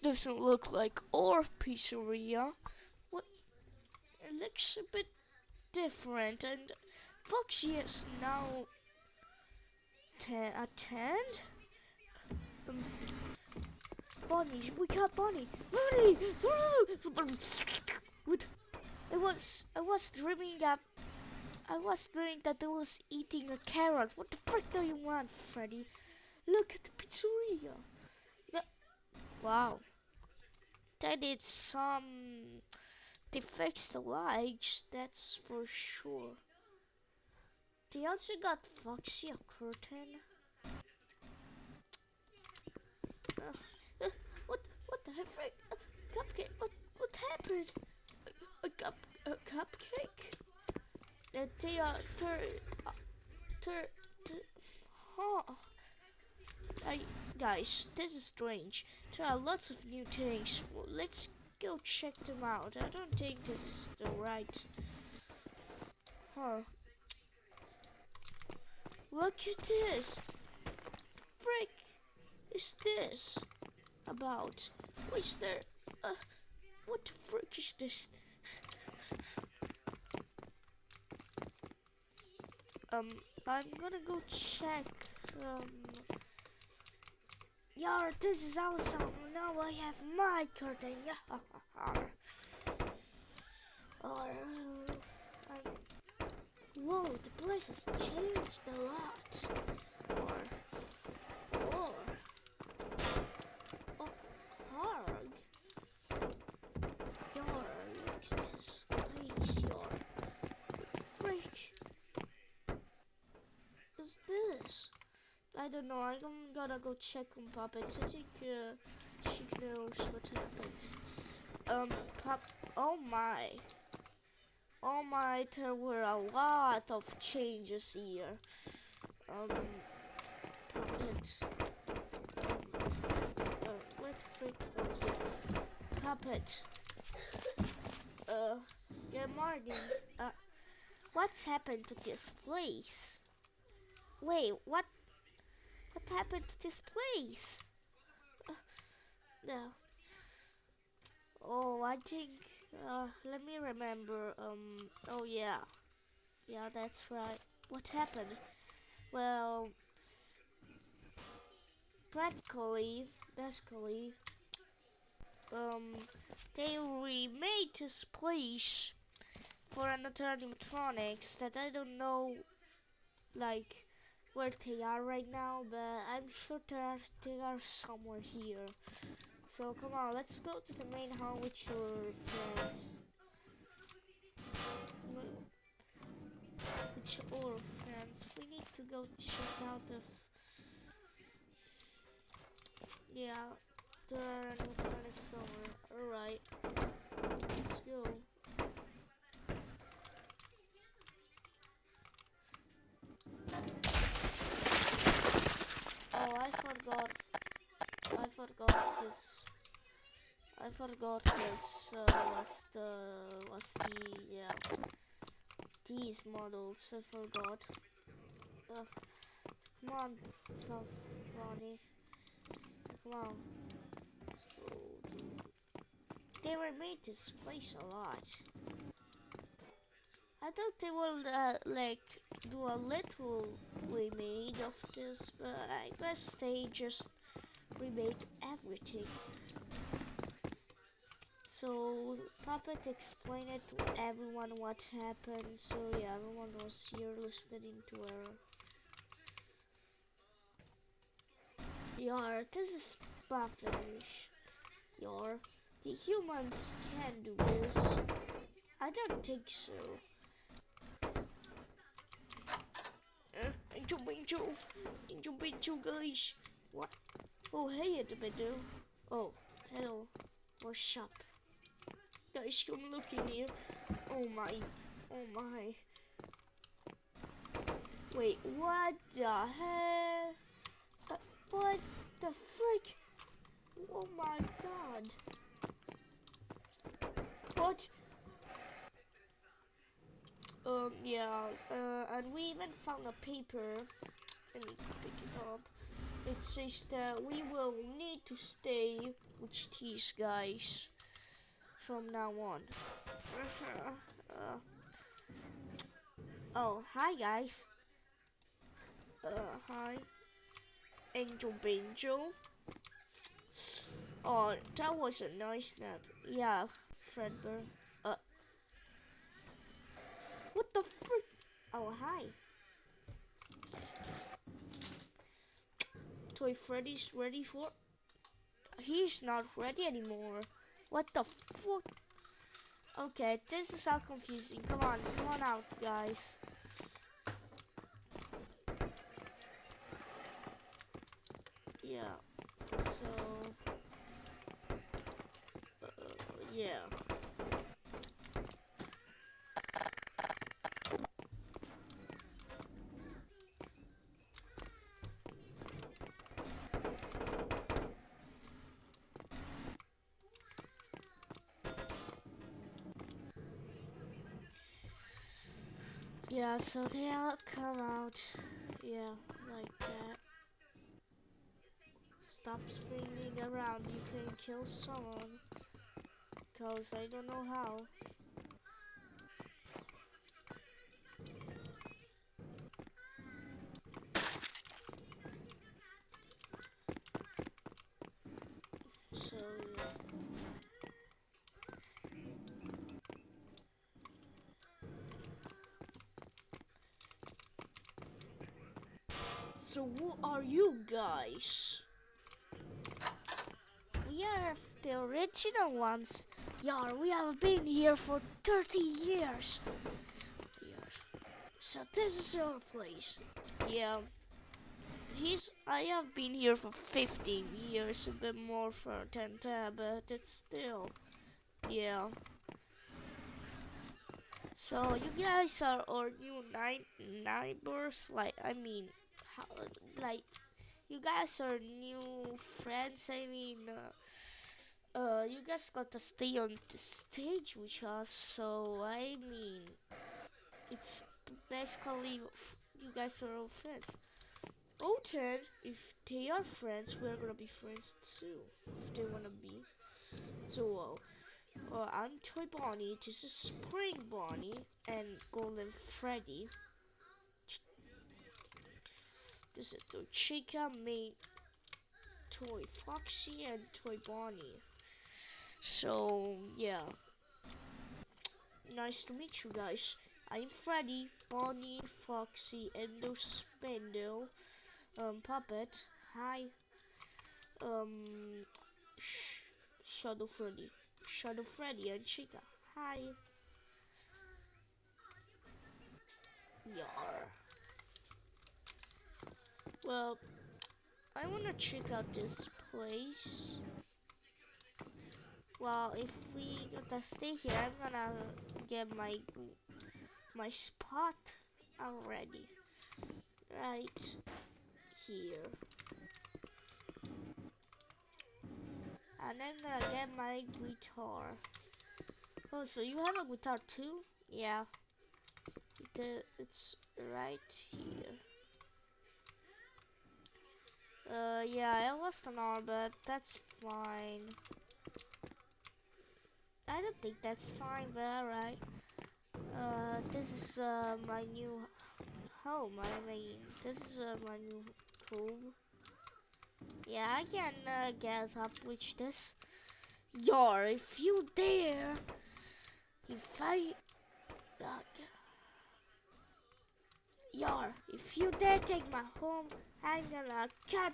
doesn't look like our pizzeria. What? It looks a bit different, and Foxy is now ten attend. Um, Bonnie, we got Bonnie. Bonnie, what? I was I was dreaming that I was dreaming that I was eating a carrot. What the frick do you want, Freddy? Look at the pizzeria. The, wow. They did some. They fixed the lights. That's for sure. They also got Foxy a curtain. Uh, uh, what? What the heck? Uh, cupcake? What? What happened? A, cup? A cupcake? Uh, they are tur, uh, tur, tur, huh? I, guys, this is strange. There are lots of new things. Well, let's go check them out. I don't think this is the right. Huh? Look at this. Frick is this about? What's there? Uh, what the frick is this? um, I'm gonna go check. Um, yeah, this is awesome. Now I have my curtain. Yeah. or, um, whoa, the place has changed a lot. Or, or, oh, hard. Your, look at this place. Your, freak. What's this? I don't know. I'm gonna go check on Puppet. I think uh, she knows what happened. Um, Pop. Oh my. Oh my, there were a lot of changes here. Um, Puppet. Uh, what the freak? Here. Puppet. Uh, good morning. Uh, what's happened to this place? Wait, what what happened to this place? Uh, no. Oh, I think. Uh, let me remember. Um. Oh yeah. Yeah, that's right. What happened? Well, practically, basically, um, they remade this place for another animatronics that I don't know, like where they are right now, but I'm sure they are, they are somewhere here. So come on, let's go to the main hall with your friends. With your friends. We need to go check out the... Yeah, there are animatronics somewhere. Alright, let's go. Oh, I forgot. I forgot this. I forgot this uh, was the was the yeah these models. I forgot. Uh, come on, Ronnie. Come on. Let's go. They were made to place a lot. I thought they would uh, like do a little remade of this, but I guess they just remade everything. So Puppet explained it to everyone what happened, so yeah, everyone was here listening to her. Yar, this is Buffinish. Yar, the humans can do this. I don't think so. Angel, Angel, Angel, Angel, guys. What? Oh, hey, Adabado. Oh, hello. What's up? Guys, come look in here. Oh my, oh my. Wait, what the hell? Uh, what the frick? Oh my god. What? Um, yeah, uh, and we even found a paper. Let me pick it up. It says that we will need to stay with these guys from now on. uh, oh, hi guys. Uh, hi. Angel Angel. Oh, that was a nice nap. Yeah, Fredbear. What the frick? Oh, hi. Toy Freddy's ready for... He's not ready anymore. What the fuck? Okay, this is how confusing. Come on, come on out, guys. Yeah. So... Uh, yeah. Yeah, so they'll come out, yeah, like that. Stop spinning around, you can kill someone. Cause I don't know how. So, yeah. So who are you guys? We are the original ones. Yeah, we have been here for 30 years. Years. So this is our place. Yeah. He's I have been here for 15 years, a bit more for 10 tab, but it's still yeah. So you guys are our new night neighbors, like I mean how, like you guys are new friends. I mean, uh, uh, you guys got to stay on the stage with us. So I mean, it's basically you guys are all friends. O10, if they are friends, we're gonna be friends too. If they wanna be. So, uh, uh, I'm Toy Bonnie. This is Spring Bonnie and Golden Freddy. This is Toy Chica, me, Toy Foxy, and Toy Bonnie. So, yeah. Nice to meet you guys. I'm Freddy, Bonnie, Foxy, Endo Spindle, um, Puppet. Hi. Um, Sh Shadow Freddy. Shadow Freddy and Chica. Hi. Yar. Well, I wanna check out this place. Well, if we gotta stay here, I'm gonna get my my spot already. Right here. And I'm gonna get my guitar. Oh, so you have a guitar too? Yeah. It, uh, it's right here. Uh, yeah, I lost an arm, but that's fine. I don't think that's fine, but alright. Uh, this is, uh, my new home. I mean, this is, uh, my new home. Yeah, I can, uh, get up with this. Yar, if you dare, if I, uh, Yar, if you dare take my home, I'm gonna cut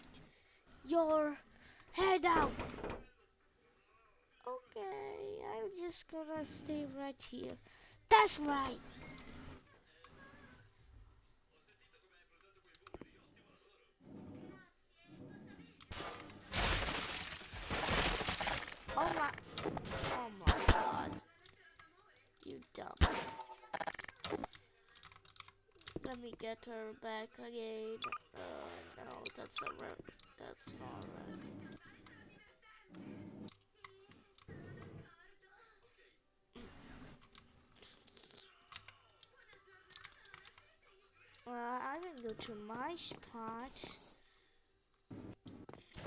your head out. Okay, I'm just gonna stay right here. That's right. Oh my, oh my god. You dumb. Let me get her back again. Uh, that's not right. That's not right. Well, I'm gonna go to my spot.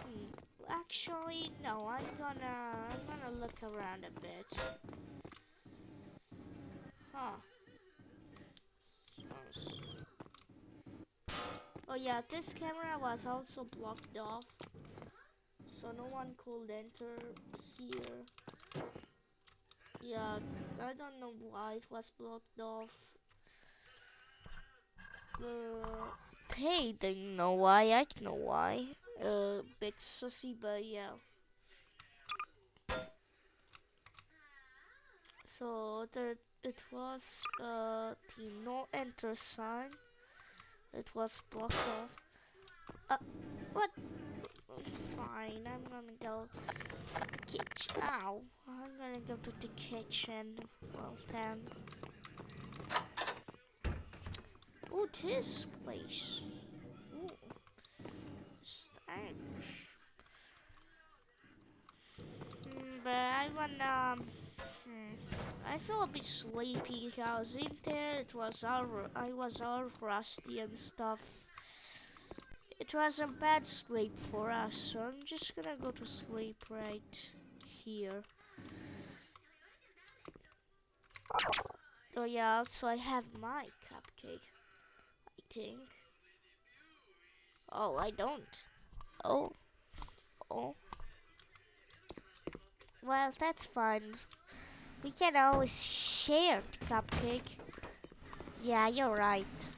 Hmm. actually, no. I'm gonna, I'm gonna look around a bit. Huh. So s- Oh yeah, this camera was also blocked off, so no one could enter here. Yeah, I don't know why it was blocked off. Uh, they didn't know why. I know why. Uh, bit sussy, but yeah. So there, it was uh the no enter sign. It was blocked off. Uh, what? Fine, I'm gonna go to the kitchen. Ow! I'm gonna go to the kitchen. Well then. Ooh, this place. Ooh. Mm, but I wanna. Um, hmm, I feel a bit sleepy. I was in there. It was all. I was all rusty and stuff. It was a bad sleep for us, so I'm just gonna go to sleep right here. Oh yeah, also I have my cupcake. I think. Oh, I don't. Oh. Oh. Well, that's fine. We can always share the cupcake. Yeah, you're right.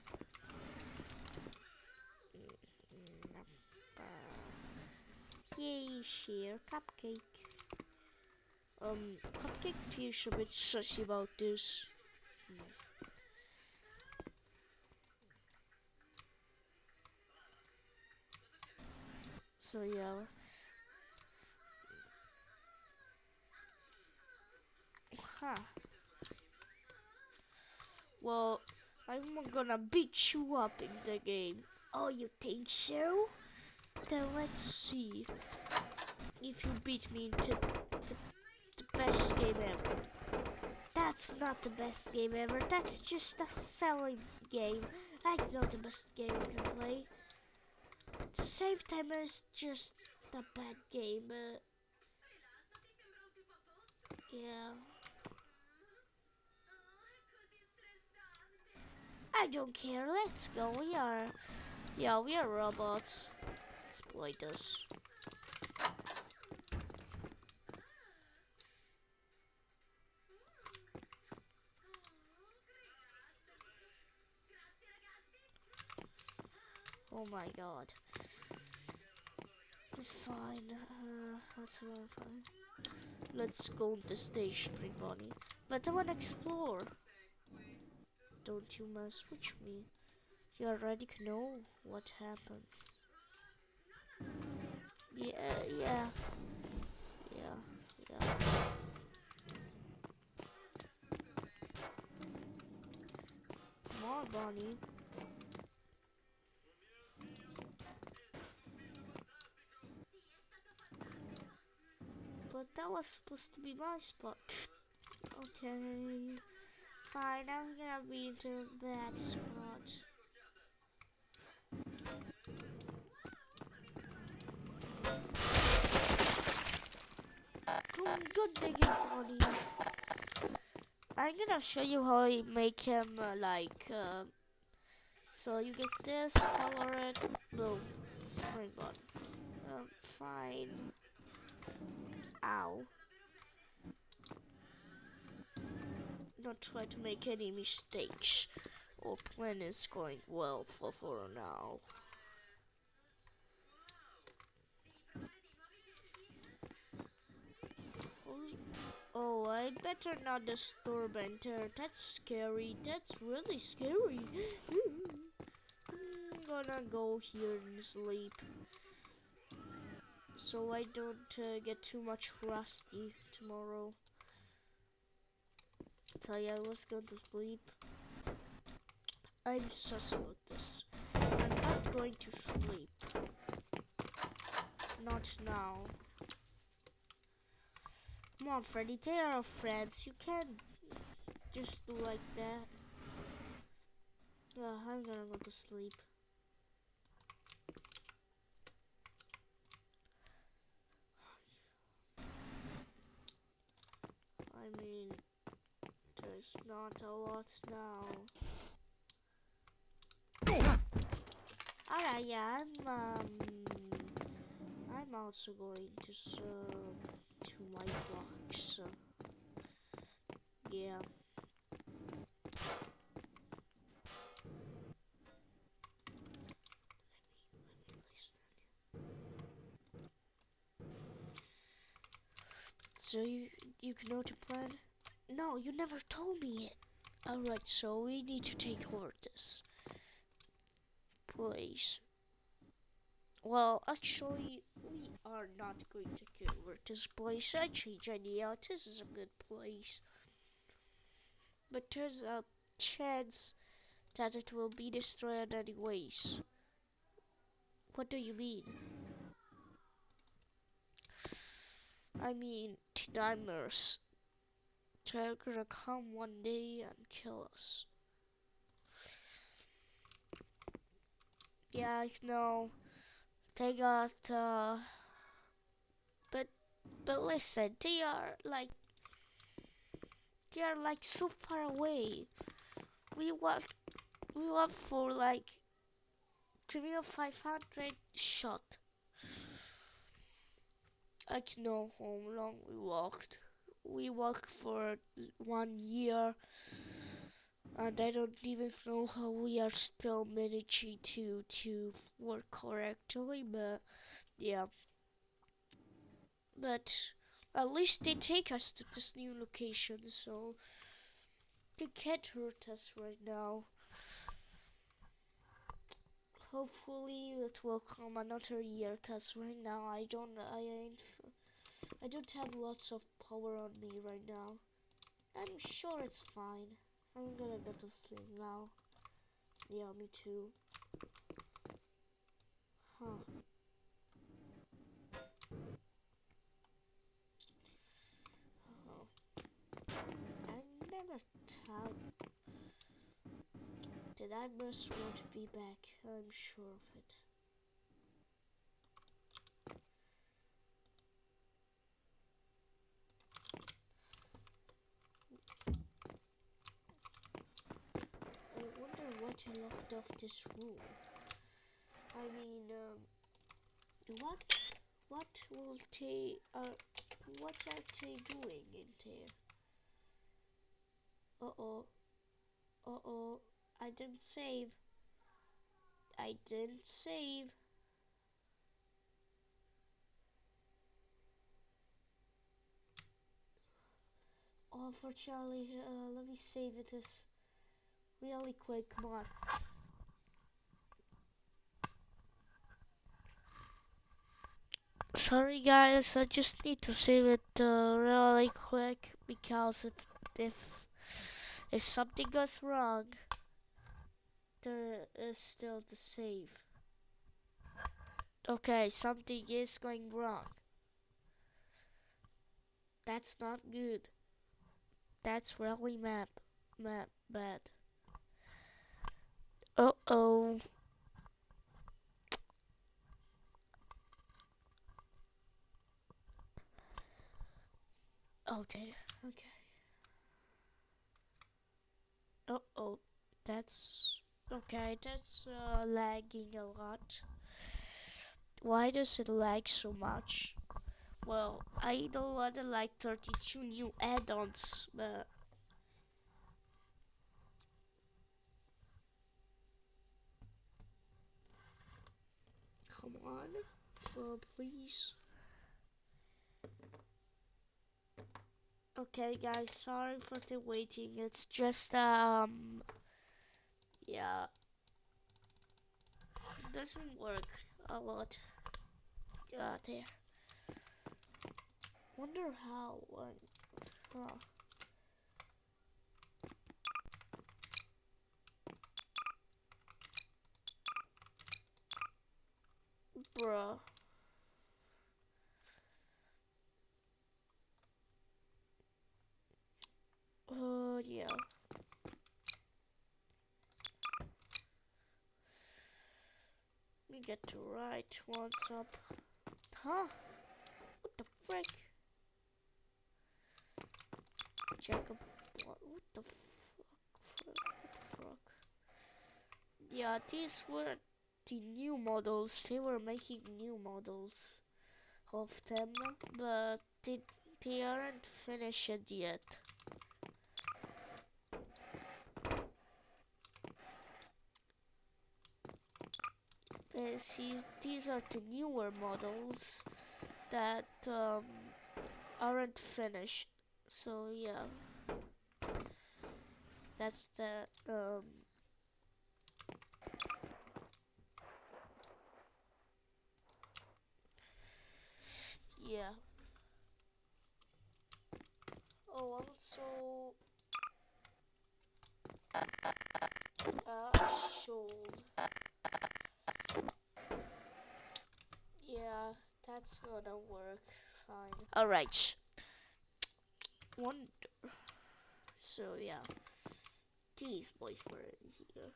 Yay, share cupcake. Um, cupcake feels a bit sussy about this. So yeah. Huh. Well, I'm gonna beat you up in the game. Oh, you think so? Then let's see if you beat me into the, the best game ever. That's not the best game ever. That's just a silly game. I know the best game you can play. Save timer is just a bad game. Uh, yeah. I don't care. Let's go. We are, yeah, we are robots. Exploit us. Oh my god. It's fine. Uh, fine? Let's go on the Spring Bunny. But I wanna explore. Don't you mess with me. You already know what happens. Yeah, yeah. Yeah, yeah. Come on, Bonnie. But that was supposed to be my spot. okay. Fine, I'm gonna be into a bad spot. Good, digging, Bonnie. I'm gonna show you how I make him uh, like. Uh, so you get this, color it, boom, spring bun. Um, fine. Ow. Not try to make any mistakes. Our plan is going well for, for now. Oh, I better not disturb enter. That's scary. That's really scary. I'm gonna go here and sleep. So I don't uh, get too much rusty tomorrow. You I was going to sleep. I'm sus about this. I'm not going to sleep. Not now. Come on, Freddy, they are our friends. You can't just do like that. Yeah, I'm gonna go to sleep. I mean, there's not a lot now. Alright, yeah, I'm, um, I'm also going to, uh, to my box. Yeah. So you you can know to plan? No, you never told me it. Alright, so we need to take over this place. Well, actually, we are not going to get over this place. I change idea. This is a good place. But there's a chance that it will be destroyed anyways. What do you mean? I mean, nightmares. They're gonna come one day and kill us. Yeah, I know. They got, uh, but, but listen, they are like, they are like so far away. We want, we want for like, three or five hundred shot. I don't know how long we walked. We work for one year and I don't even know how we are still managing to to work correctly but yeah. But at least they take us to this new location so they can't hurt us right now. Hopefully it will come another year cause right now I don't I I don't have lots of power on me right now I'm sure it's fine I'm gonna go to sleep now yeah me too huh oh. I never tell did I must want to be back? I'm sure of it. I what locked off this room. I mean, um, what, what will they, uh, what are they doing in there? Uh-oh, uh-oh. I didn't save. I didn't save. Oh, for Charlie, uh, let me save it this really quick. Come on. Sorry guys, I just need to save it uh, really quick because if if if something goes wrong, there is still the save. Okay, something is going wrong. That's not good. That's really map, map bad. Uh oh. Oh. Okay. Uh oh. That's Okay, that's uh, lagging a lot. Why does it lag so much? Well, I don't want to like 32 new add-ons, but... Come on, uh, please. Okay, guys, sorry for the waiting. It's just, um yeah. It doesn't work a lot. Uh, there. Wonder how one huh bruh uh yeah me get to write what's up. Huh? What the frick? Jacob. What, what the fuck? What the fuck? Yeah, these were the new models. They were making new models of them, but they, they aren't finished yet. Uh, see, these are the newer models that um, aren't finished. So yeah, that's the um, yeah. Oh, also, uh. Yeah, that's gonna work fine. Alright. Wonder. So yeah, these boys were in here.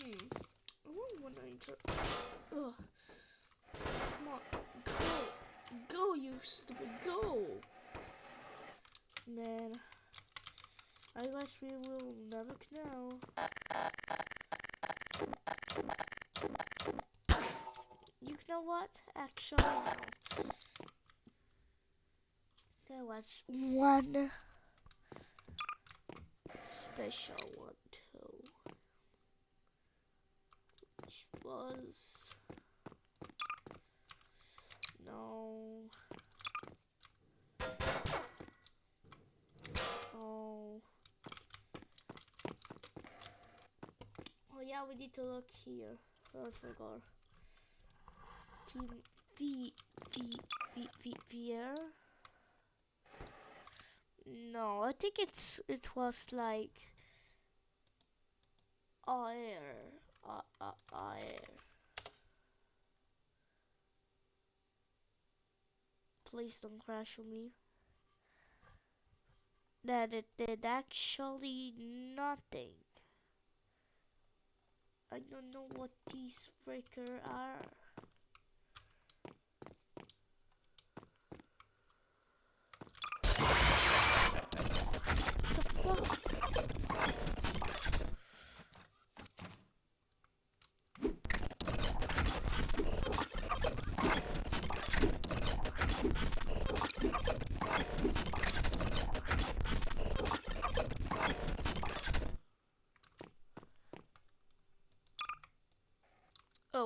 Hmm. I wonder when I enter. Ugh. Come on, go, go, you stupid, go. Man. I guess we will never know. You know what? Actually, no. There was one special one too, which was no. Oh. Oh yeah, we need to look here. Oh, I forgot. Team V V V V VR. No, I think it's it was like air, uh. Please don't crash on me. That it did actually nothing. I don't know what these freaker are.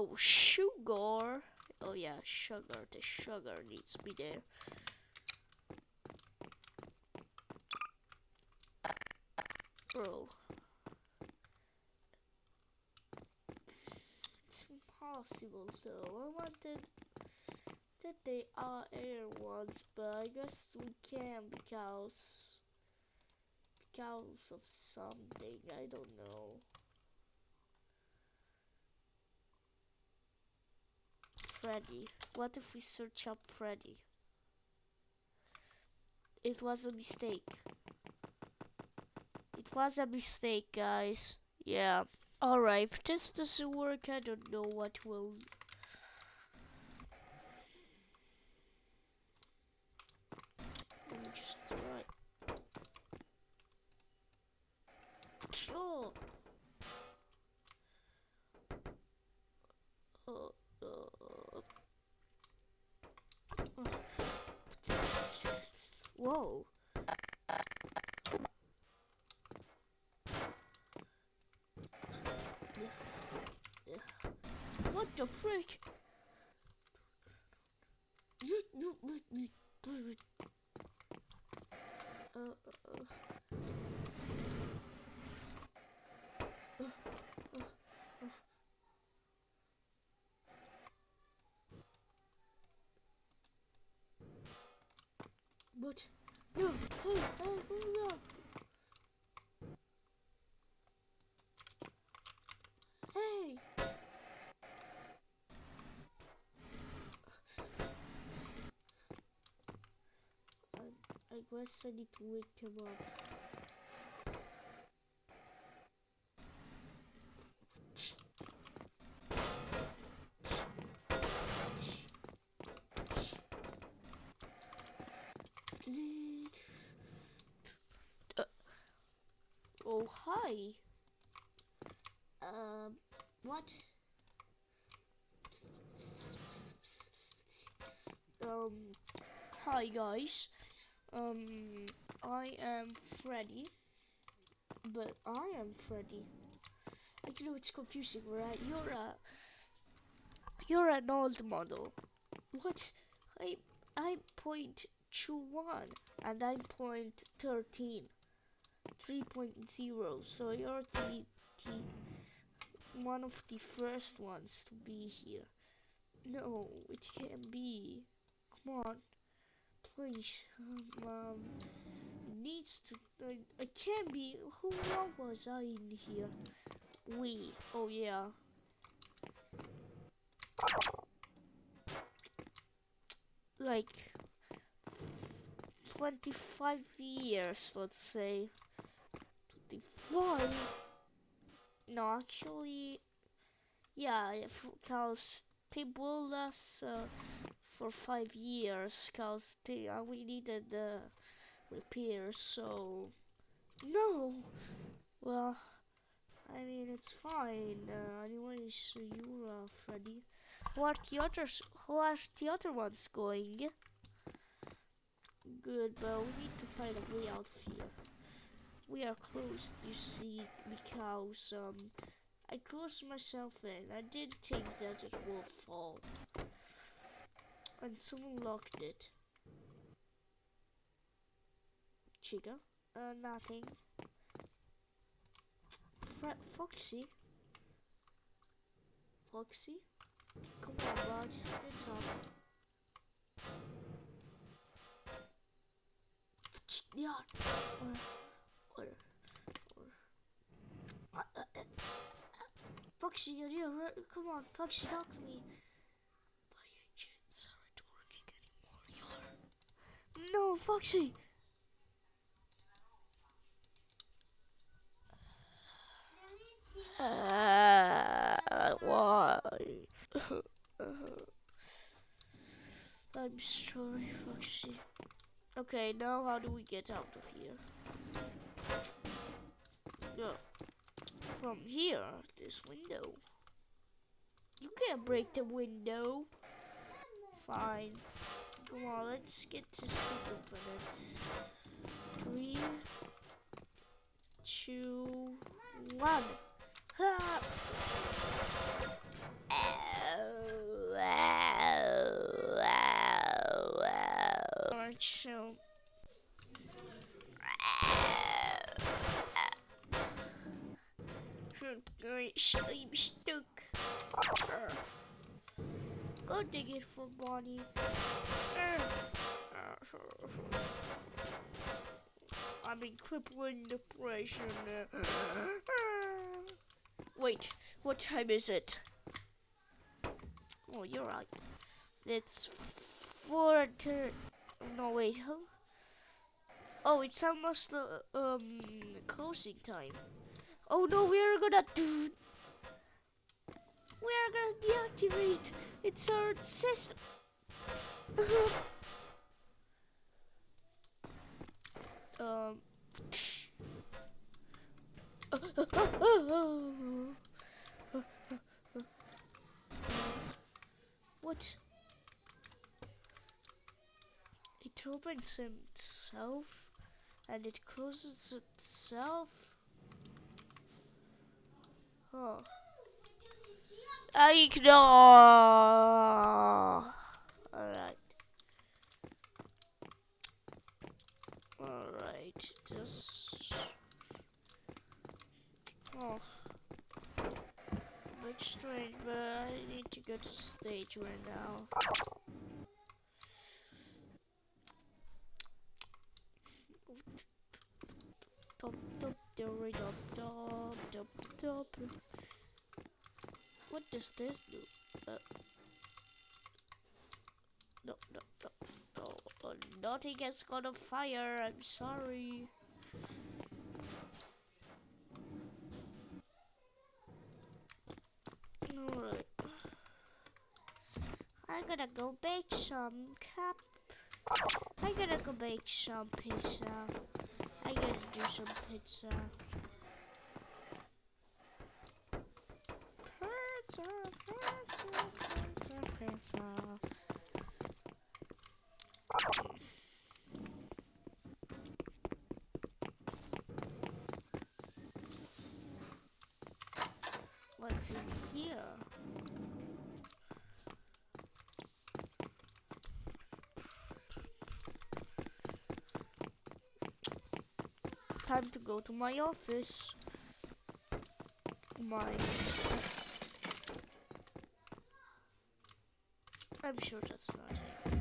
Oh, sugar. Oh yeah, sugar. The sugar needs to be there. Bro. It's impossible though. I wanted that they are air ones, but I guess we can because because of something. I don't know. Freddy. What if we search up Freddy? It was a mistake. It was a mistake, guys. Yeah. Alright, if this doesn't work, I don't know what will. I guess I need to wake him up. Oh, hi. Um, what? Um, hi guys. Um, I am Freddy. But I am Freddy. I know it's confusing, right? You're a you're an old model. What? I I'm point two one and I'm point thirteen. 3.0 so you're the, the one of the first ones to be here no it can't be come on please um, needs to I, I can't be who was I in here? We oh yeah. Like 25 years let's say. 25 no actually yeah because us uh, for five years because uh, we needed the uh, repairs so no. Well I mean it's fine. Uh, anyways you're uh, Freddy who are the others who are the other ones going? Good but we need to find a way out of here. We are closed you see because um I closed myself in. I didn't think that it will fall and someone locked it Chica uh nothing Fre Foxy Foxy come on bud get up yeah or, or, or. Uh, uh, uh, Foxy, you're here. Come on, Foxy, talk to me. My engines aren't working anymore. You're. No, Foxy. Uh, why? I'm sorry, Foxy. Okay, now how do we get out of here? No. From here, this window. You can't break the window. Fine. Come on, let's get to this thing open. Three, two, one. Ha! Alright, I'm stuck. Go dig it for Bonnie. I'm in crippling depression. Wait, what time is it? Oh, you're right. It's four to. No, wait, huh? Oh, it's almost the um closing time. Oh no, we are gonna do. We are gonna deactivate. It's our system. um. what? It opens itself and it closes itself. Oh. I ignore. Alright. Alright. Just. Oh. Looks strange, but I need to go to the stage right now. Top, top, top, top, top, top, top. What does this do? Uh, no, no, no, no. Nothing has got a fire. I'm sorry. Alright. I'm gonna go bake some cap. I'm gonna go bake some pizza. I'm gonna do some pizza. Pizza, pizza, pizza. What's in here? Time to go to my office. My. I'm sure that's not it.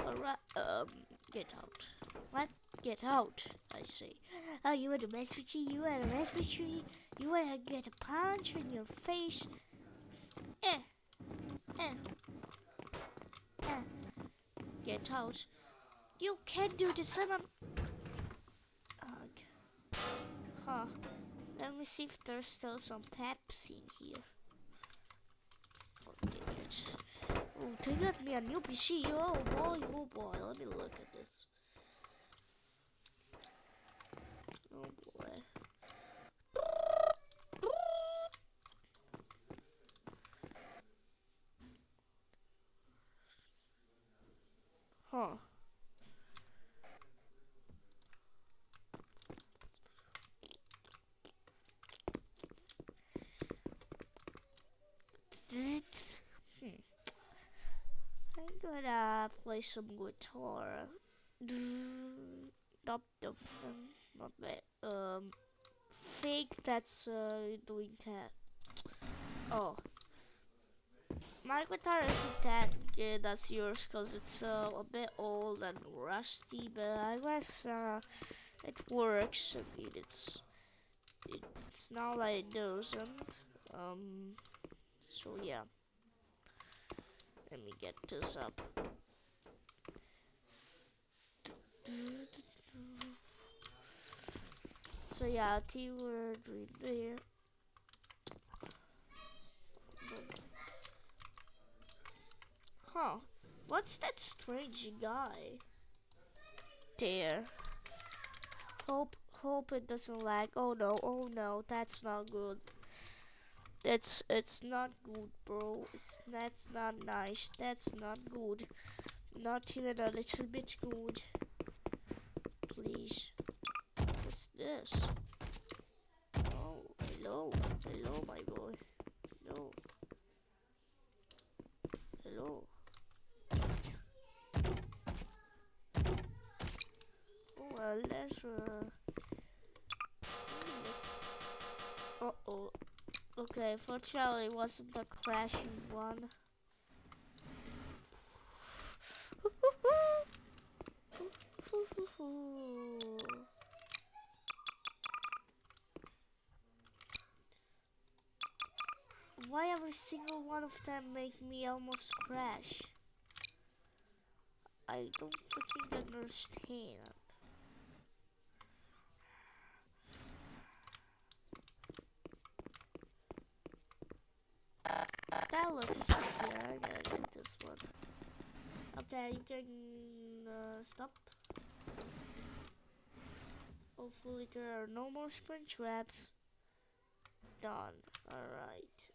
Alright, um, get out. What? Get out, I say. Oh, you want to mess with me? You want to mess with me? You want to get a punch in your face? Eh. Eh. Eh. Get out. You can't do this, I'm... Huh. Let me see if there's still some Pepsi in here. Oh, they got me a new PC. Oh boy, oh boy. Let me look at this. Oh boy. Huh. Hmm. I'm gonna play some guitar. Dum dum. Not bad. Um, fake that's uh, doing that. Oh. My guitar isn't that good as yours because it's uh, a bit old and rusty, but I guess uh, it works. I mean, it's it's not like it doesn't. Um, so yeah. Let me get this up. So yeah, T word right there. Huh. What's that strange guy? There. Hope hope it doesn't lag. Oh no, oh no, that's not good. That's it's not good, bro. It's that's not nice. That's not good. Not even a little bit good. Please. What's this? Oh, hello. Hello, my boy. Hello. Hello. Oh, well, let's, uh... Uh-oh. Okay, fortunately it wasn't a crashing one. Why every single one of them make me almost crash? I don't freaking understand. That looks yeah, I gotta get this one. Okay, you can uh, stop. Hopefully there are no more spring traps. Done. Alright.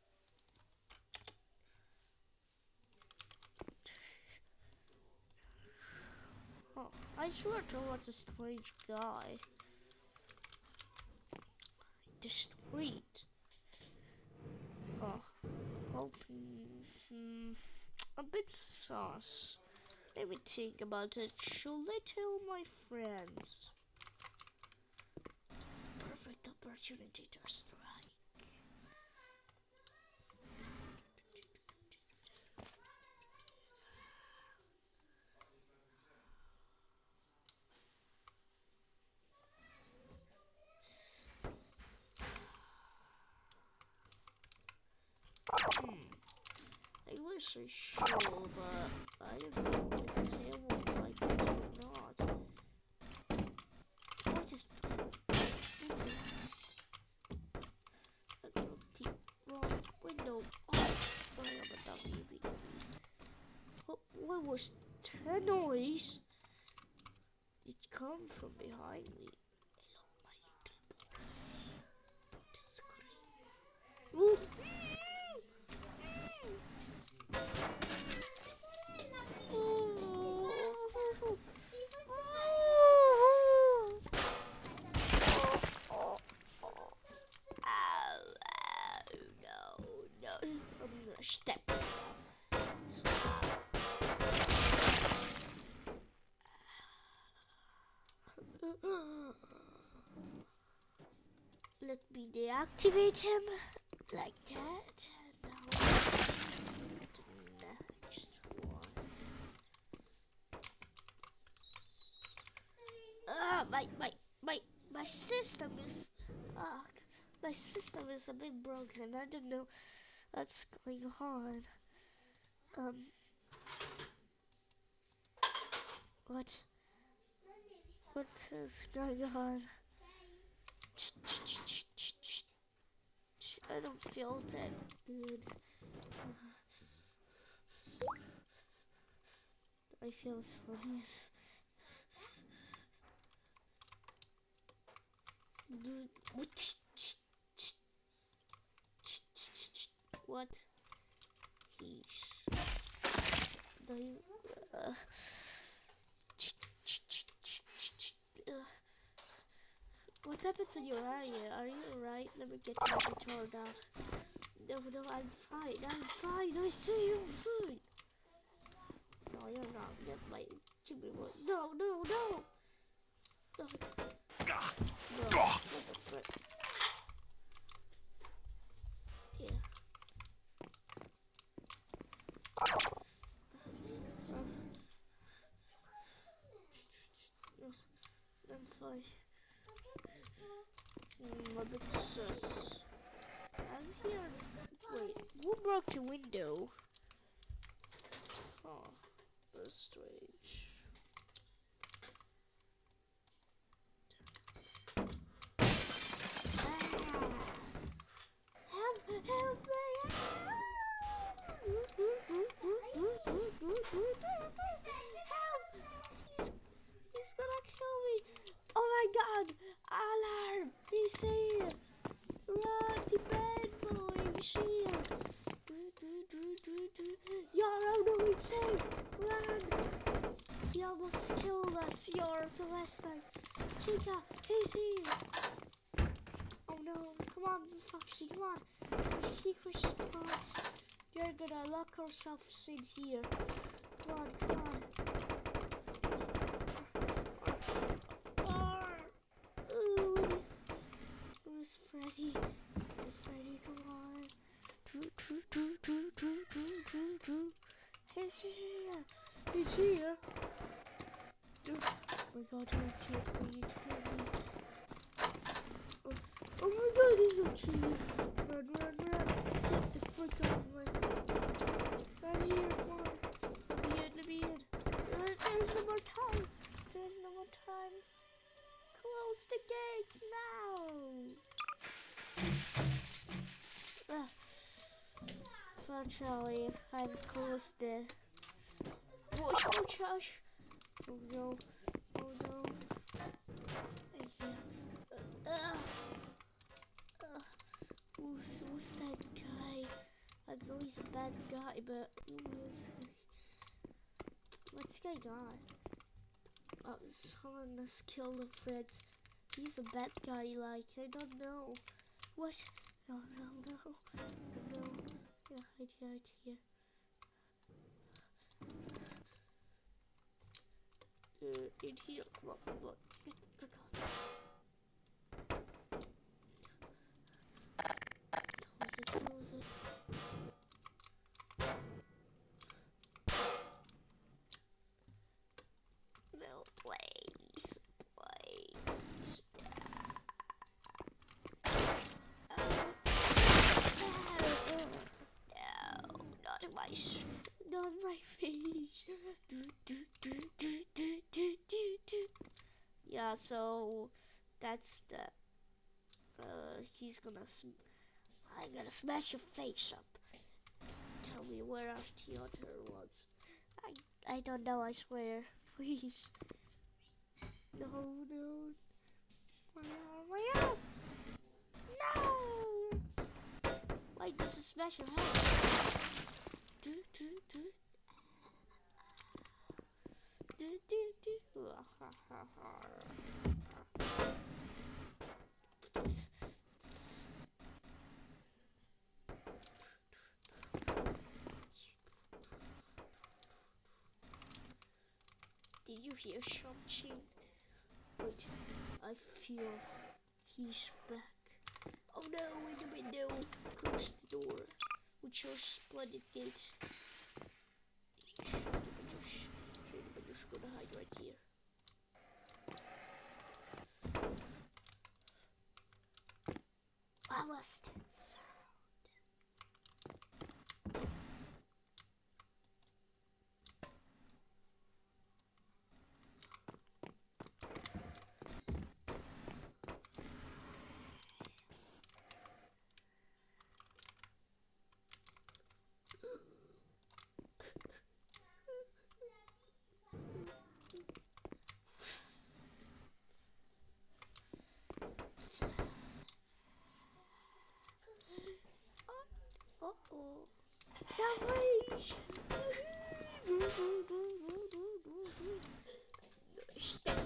Oh, I swear there was a strange guy. The street. Oh, open. Hmm, a bit sauce. Let me think about it. Should I tell my friends? It's opportunity to strike. Hmm. I wish I should, but I don't know if they will like it or not. What is Empty wrong window. Oh, I am a WBT. What, what was that noise? It come from behind me. Deactivate him like that. Ah, my my my my system is ah, my system is a bit broken. I don't know what's going on. Um, what? What is going on? I don't feel that good. I feel so. What? He's. Uh, what happened to your eye? Are you get my guitar down. No, no, I'm fine. I'm fine. I see you fine. No, you're not. Get my Jimmy one. No, no, no. No. Bro, what the frick? Yeah. I'm fine. A bit sus. I'm here. Wait, who broke the window? Oh, that's strange. Ah. Help! Help me! Help! He's, he's gonna kill! Oh my god! Alarm! He's here! Run to bed, boy! He's here! Yara, no, it's him! Run! He almost killed us, Yara, the last time. Chica, he's here! Oh no, come on, Foxy, come on! Your secret spot! You're gonna lock ourselves in here. Come on, come on. Ooh. Where's Freddy? Freddy, come on. Do, do, do, do, do, do, do, do. He's here. He's here. Oh my god. You kill me. Oh, oh my god, he's a. Run, run, run. Get the frick out of my... Right here, come on. Let me in, let me in. There- There's no more time. There's no more time. Close the gates now. Fortunately, I've closed the. Wash, wash. Oh no. Oh no. Uh, uh, uh, who's that guy? I know he's a bad guy, but who is he? What's going on? Oh, someone has killed a friend. He's a bad guy, like, I don't know. What? No, no, no. No. Yeah, hide here, hide here. Uh, in here. Come on, come on. Get the gun. Close it, close it. No, please, please. No, not in my, s- not in my face. Do, do, do, do, do, do, do, do. Yeah, so that's the. Uh, he's gonna. I'm gonna smash your face up. Tell me where our theater was. I I don't know. I swear. Please. No, no. No. No. Wait, this is smash your head. Do do do. Do do do. Ah, ha, ha, ha. Did you hear something? Wait, I feel he's back. Oh no, in the window. Close the door. With your splendid gate. I'm just gonna hide right here. That sound? Uh-oh.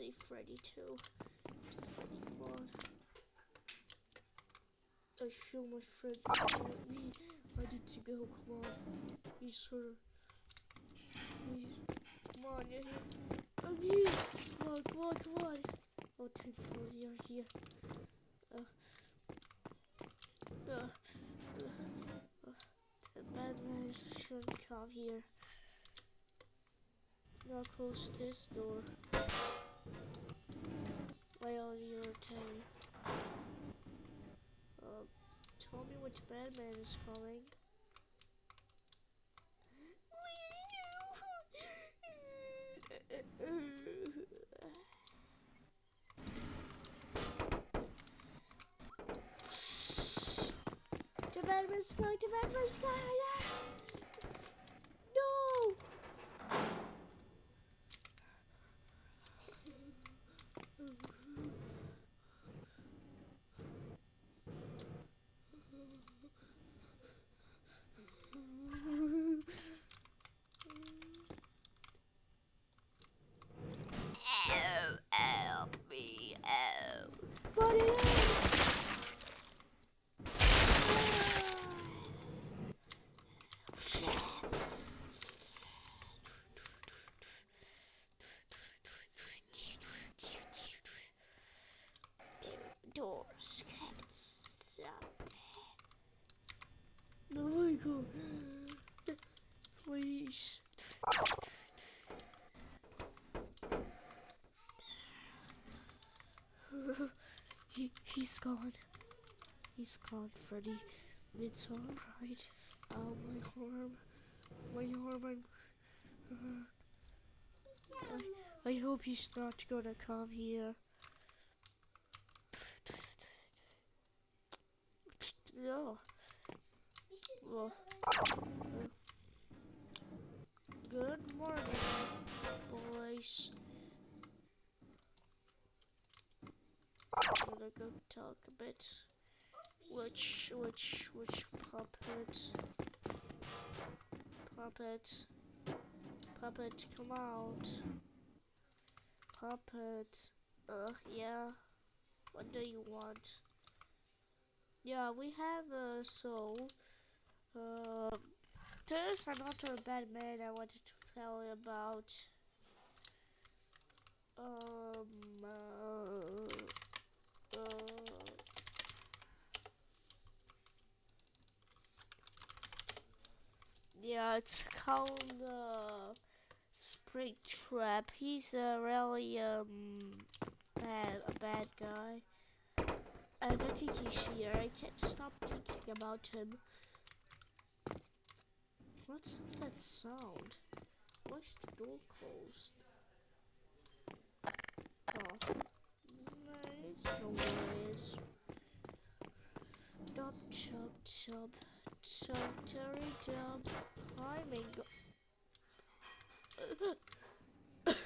Need Freddy too. Freddy. I feel my friends with me. I need to go, come on. He's her. Please. Come on, you're here. I'm here. Come on, come on, come on. Oh, thankfully you're here. Uh, uh, uh, uh, the man shouldn't come here. Now close this door. While you're telling. Um, tell me which bad man is coming. The bad man's coming, the bad man's coming! No! Oh, help me, oh. Buddy, Doors can't stop. No, Michael. Please. he, he's gone. He's gone, Freddy. It's alright. Oh, my arm. My arm. I'm, I, I hope he's not gonna come here. No. Well, good morning, boys. I'm gonna go talk a bit. Which, which, which puppet? Puppet. Puppet, come out. Puppet. Uh, yeah. What do you want? Yeah, we have, uh, so, uh, there's another bad man I wanted to tell you about. Um, uh, uh, yeah, it's called, uh, Spring Trap. He's a really, um, bad, a bad guy. I don't think he's here. I can't stop thinking about him. What's that sound? Why's the door closed? Oh. No worries. Stop chop Dub. Terry Dub. Climbing.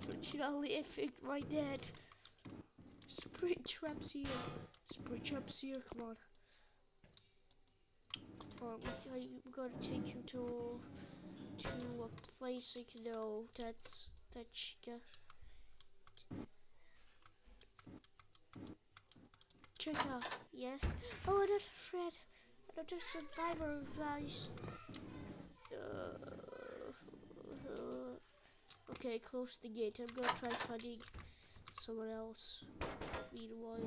Fortunately, I think my dad. Spring traps here. Spring traps here, come on. Um, I'm gonna take you to to a place I can know that's that chica. Chica, yes. Oh, that's Fred. I'm just a survivor, guys. Uh, uh, okay, close the gate. I'm gonna try finding someone else. Meanwhile,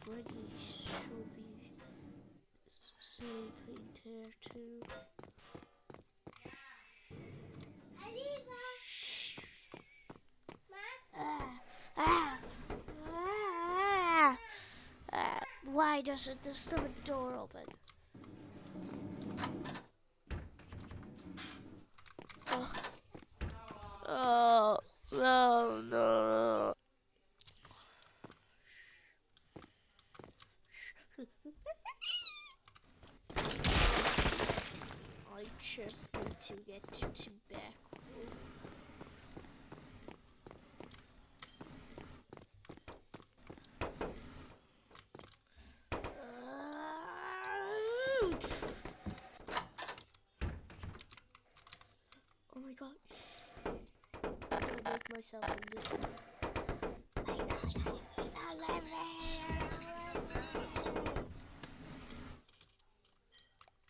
Freddy should be safe in there too. Ah, ah, ah. Why doesn't the stomach door open? Oh, oh no, no. I just need to get to back room. Oh my god. I'm gonna make myself invisible.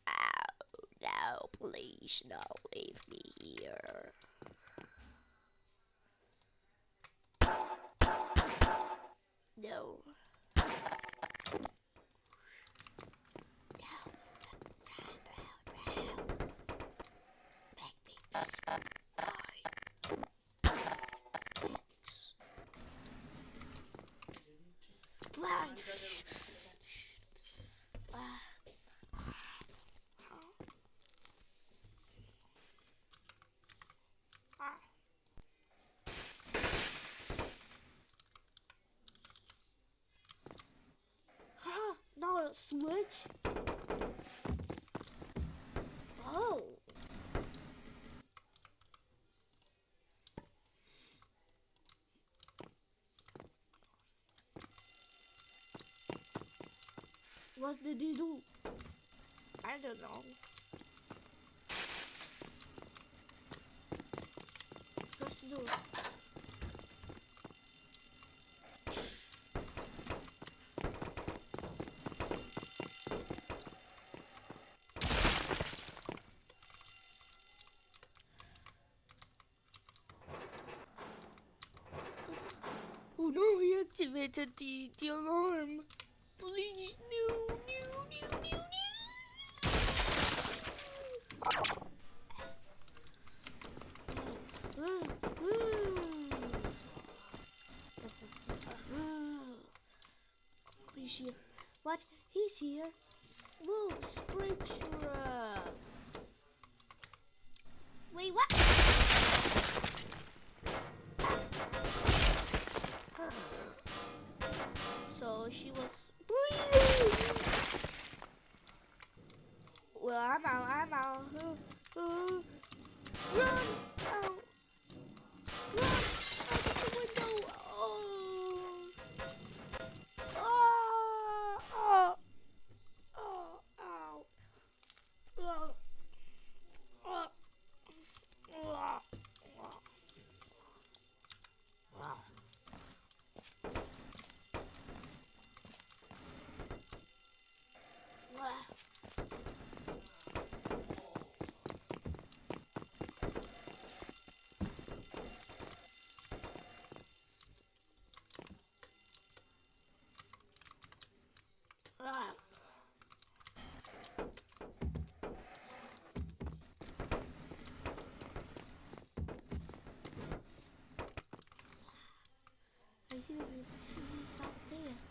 Oh, no, please, no, leave me Ah. Ah. A switch? Oh. What did he do? I don't know. Let's do it. Oh no, he activated the, the alarm. I think like she's not there.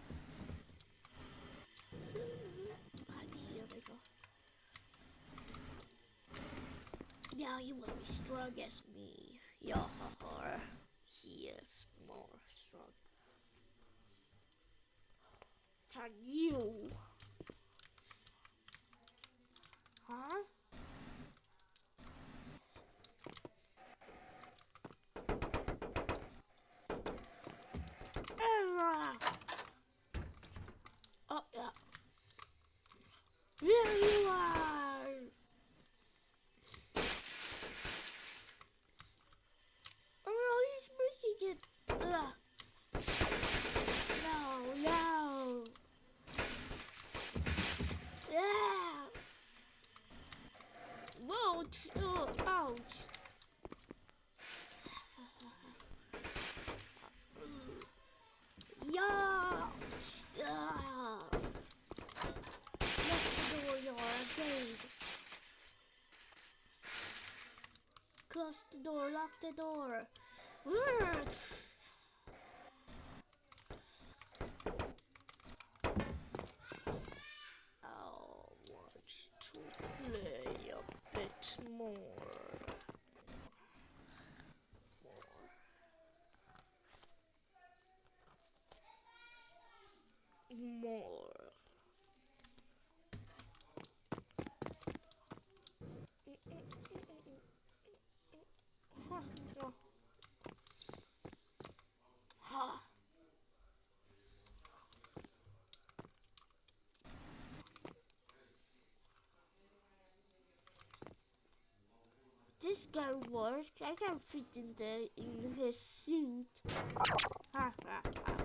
Now you to be strong as me. Yahaha. He is more strong than you. Huh? Ah. Oh yeah. There you are. Oh no, he's breaking it. Ugh. No, no. Yeah. Whoa, t- oh, ouch. Yeah. Yeah. Lock the door, you're again. Close the door, lock the door. I want to play a bit. More. More. Ha, ha. Ha. This can work. I can fit in in his suit. Ha ha ha.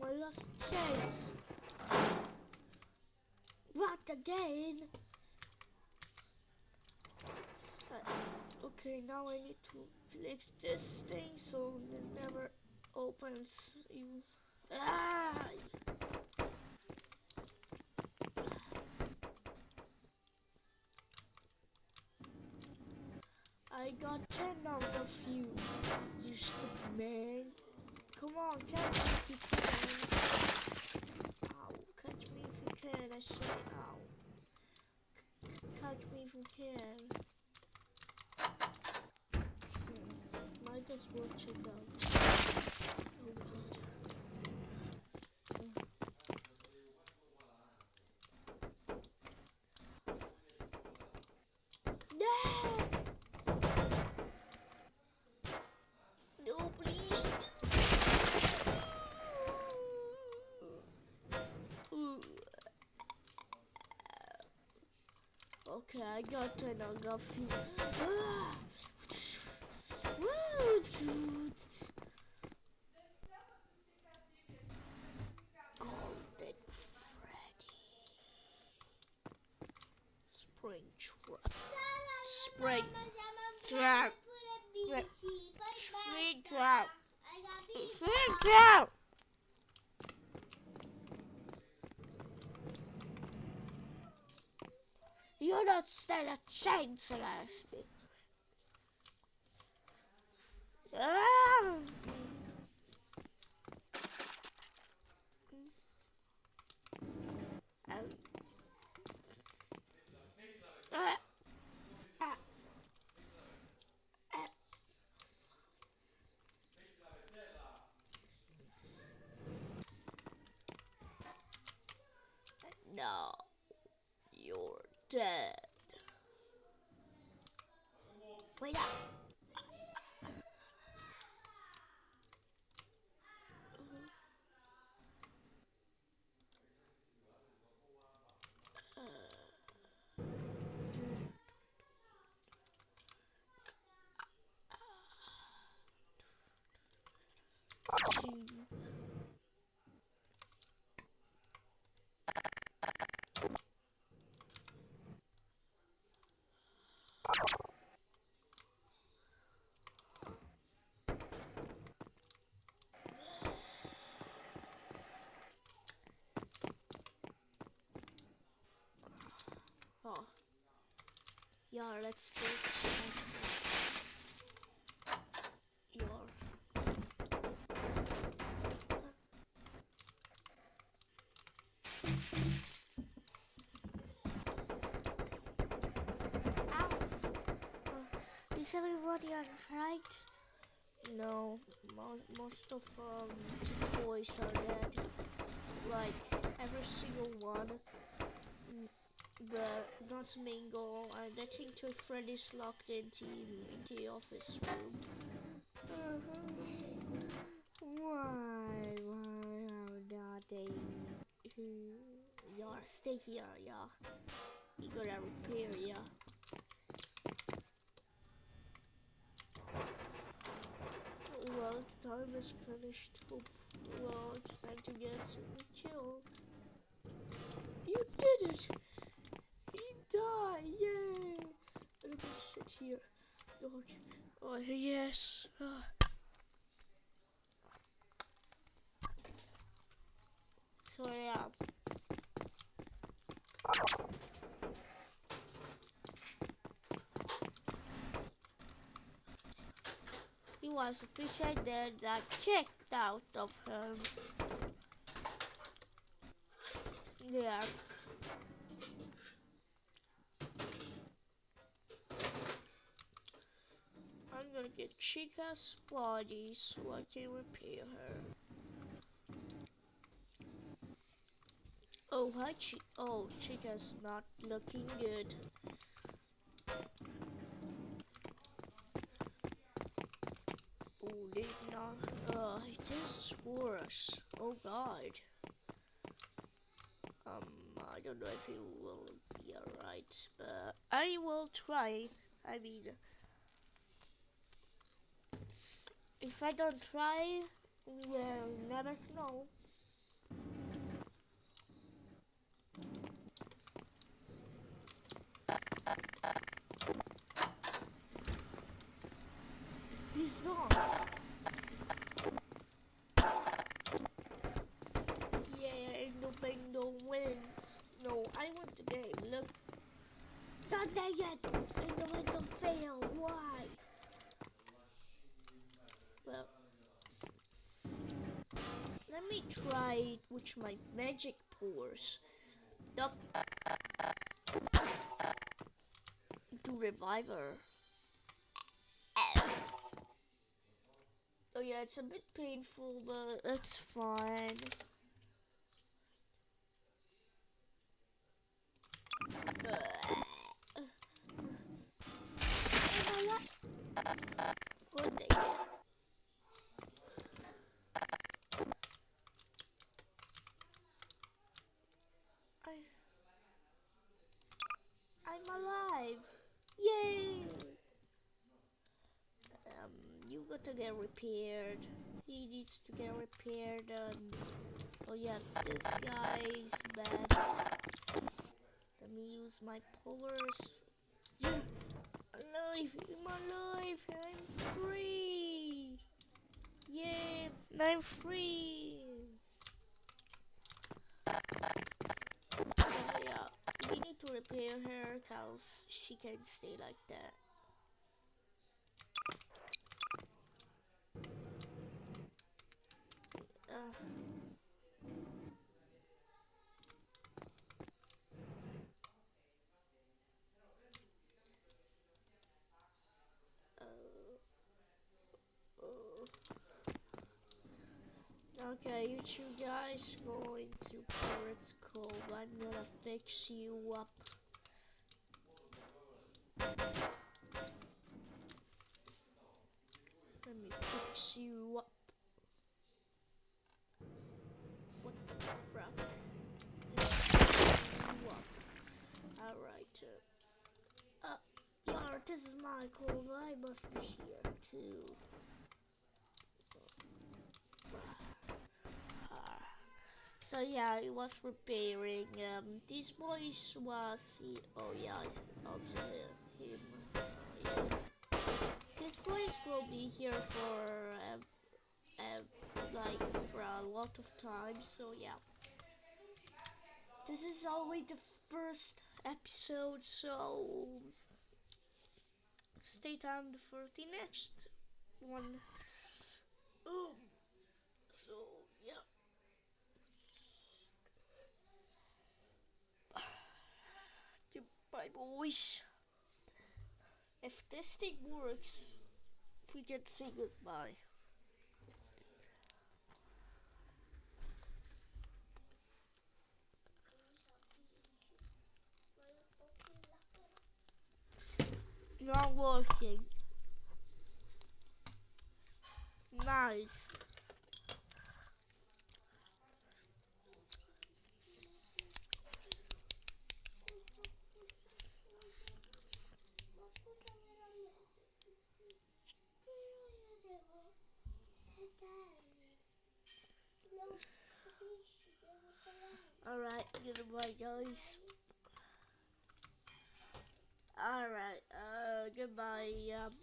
My last chance. What again? Uh, okay, now I need to fix this thing so it never opens. You. Ah! I got 10 out of you, you stupid man. Come on, catch me if you can. Ow, catch me if you can, I say ow. C- catch me if you can. As well check out. Okay, I got. I few. Ah! Woo! Golden Freddy. Spring trap. Spring trap. Springtrap. Spring trap. You're not stand a Oh. Yeah, let's go. Your. Yeah. Is everybody alright? No, mo most of um, the toys are dead. Like every single one. Mm, But not Mingo, and I think Toy Freddy is locked into in the office room. Why? Why are not they? Yeah, stay here, yeah. You gotta repair, yeah. Well, the time is finished. Well, it's time to get killed. You did it! He died! Yay! Let me sit here. Oh, oh yes. Ah. So yeah. He was a fish I did that kicked out of him. Yeah. I'm gonna get Chica's body so I can repair her. Oh, hi, Chi. Oh, Chica's not looking good. Oh, they not. Is worse. Oh God. Um, I don't know if it will be alright, but I will try. I mean, if I don't try, we'll never know. He's gone. Yeah, Endo Bendo wins. No, I won the game. Look. Not there yet. Endo Bendo failed. Why? Well, let me with my magic pours Duck. To revive her. Oh yeah, it's a bit painful, but it's fine. Good thing. I, I'm alive. Yay! Um, you got to get repaired. He needs to get repaired. Um, oh yeah, this guy is bad. Let me use my powers. Yeah, alive! I'm alive! I'm free! Yeah, I'm free! Yeah, we need to repair her cause she can't stay like that. Uh, uh, uh. Okay, you two guys go into Pirates Cove. I'm gonna fix you up. Let me fix you up. What the crap? Alright. Uh, uh, yeah, this is my cove. I must be here too. So yeah, it was repairing. Um, this boys was he, oh yeah, also him. Yeah. This boys will be here for um, um, like for a lot of time. So yeah. this is only the first episode, so stay tuned for the next one. Um, so Goodbye, boys. If this thing works, we can say goodbye. Not working. Nice. Alright, goodbye guys. Alright, uh, goodbye. Um,